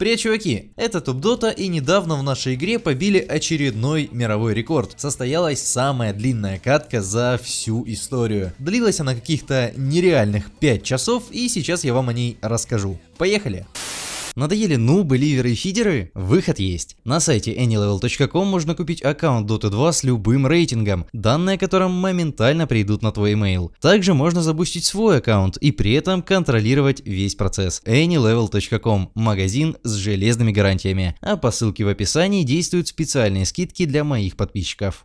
Привет, чуваки! Это Топ Дота и недавно в нашей игре побили очередной мировой рекорд. Состоялась самая длинная катка за всю историю. Длилась она каких-то нереальных 5 часов и сейчас я вам о ней расскажу. Поехали! Надоели нубы, ливеры и фидеры? Выход есть. На сайте anylevel.com можно купить аккаунт Dota 2 с любым рейтингом, данные о котором моментально придут на твой email. Также можно забустить свой аккаунт и при этом контролировать весь процесс. anylevel.com – магазин с железными гарантиями. А по ссылке в описании действуют специальные скидки для моих подписчиков.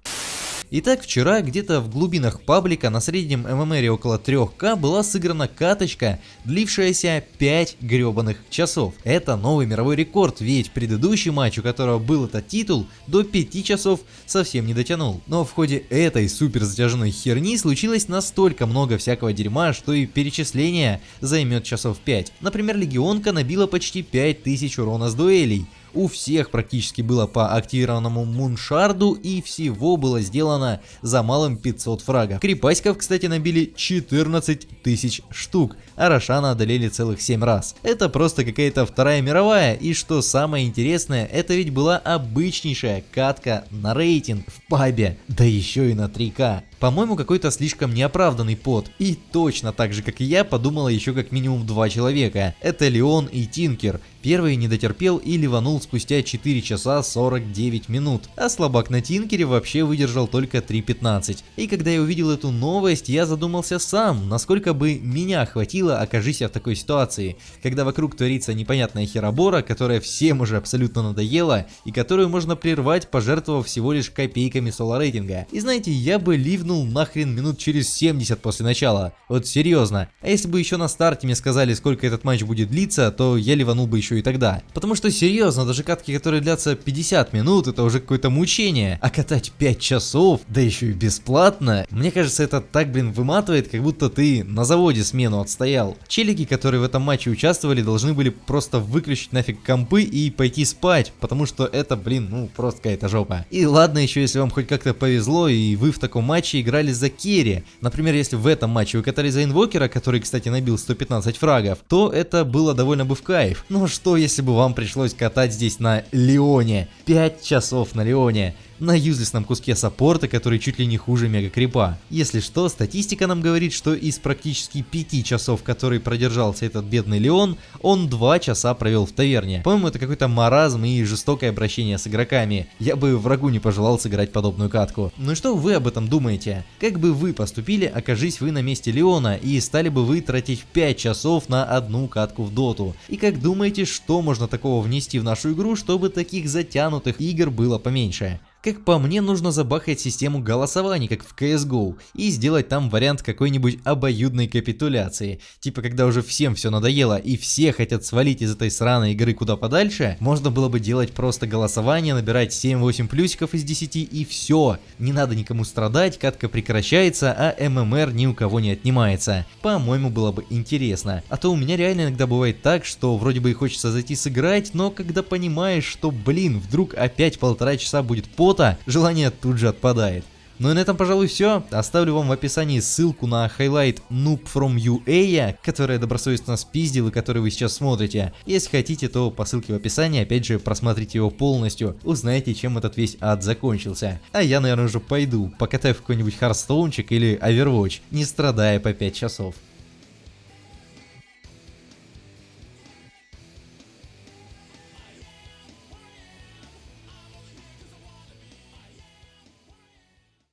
Итак, вчера где-то в глубинах паблика на среднем ММРе около 3К была сыграна каточка, длившаяся 5 гребаных часов. Это новый мировой рекорд, ведь предыдущий матч, у которого был этот титул, до 5 часов совсем не дотянул. Но в ходе этой супер затяжной херни случилось настолько много всякого дерьма, что и перечисление займет часов 5. Например, Легионка набила почти 5000 урона с дуэлей, у всех практически было по активированному муншарду и всего было сделано за малым 500 фрагов. Крепаськов, кстати, набили 14 тысяч штук, а Рошана одолели целых 7 раз. Это просто какая-то вторая мировая, и что самое интересное, это ведь была обычнейшая катка на рейтинг в пабе, да еще и на 3К. По-моему, какой-то слишком неоправданный пот. И точно так же, как и я, подумала еще как минимум два человека. Это Леон и Тинкер. Первый не дотерпел и ливанул спустя 4 часа 49 минут, а слабак на Тинкере вообще выдержал только 3.15. И когда я увидел эту новость, я задумался сам, насколько бы меня хватило, окажись я в такой ситуации, когда вокруг творится непонятная херобора, которая всем уже абсолютно надоела, и которую можно прервать, пожертвовав всего лишь копейками соло рейтинга. И знаете, я бы ливнул нахрен минут через 70 после начала. Вот серьезно. А если бы еще на старте мне сказали, сколько этот матч будет длиться, то я ливанул бы еще и тогда. Потому что серьезно, даже катки, которые длятся 50 минут, это уже какое-то мучение. А катать 5 часов, да еще и бесплатно, мне кажется, это так, блин, выматывает, как будто ты на заводе смену отстоял. Челики, которые в этом матче участвовали, должны были просто выключить нафиг компы и пойти спать, потому что это, блин, ну просто какая-то жопа. И ладно еще, если вам хоть как-то повезло и вы в таком матче играли за керри. Например, если в этом матче вы катали за инвокера, который, кстати, набил 115 фрагов, то это было довольно бы в кайф. Ну что что, если бы вам пришлось катать здесь на Леоне? 5 часов на Леоне на юзлесном куске саппорта, который чуть ли не хуже мега крипа. Если что, статистика нам говорит, что из практически 5 часов, который продержался этот бедный Леон, он 2 часа провел в таверне. По-моему, это какой-то маразм и жестокое обращение с игроками. Я бы врагу не пожелал сыграть подобную катку. Ну и что вы об этом думаете? Как бы вы поступили, окажись вы на месте Леона и стали бы вы тратить 5 часов на одну катку в доту? И как думаете, что можно такого внести в нашу игру, чтобы таких затянутых игр было поменьше? Как по мне, нужно забахать систему голосований, как в CSGO, и сделать там вариант какой-нибудь обоюдной капитуляции. Типа, когда уже всем все надоело и все хотят свалить из этой сраной игры куда подальше, можно было бы делать просто голосование, набирать 7-8 плюсиков из 10 и все. Не надо никому страдать, катка прекращается, а ММР ни у кого не отнимается. По-моему, было бы интересно. А то у меня реально иногда бывает так, что вроде бы и хочется зайти сыграть, но когда понимаешь, что, блин, вдруг опять полтора часа будет под что желание тут же отпадает. Ну и на этом, пожалуй, все. Оставлю вам в описании ссылку на хайлайт Noob from UA, который я добросовестно спиздил и который вы сейчас смотрите. Если хотите, то по ссылке в описании, опять же, просмотрите его полностью, узнаете, чем этот весь ад закончился. А я, наверное, уже пойду, покатаю в какой-нибудь Hearthstone чик или Overwatch, не страдая по 5 часов.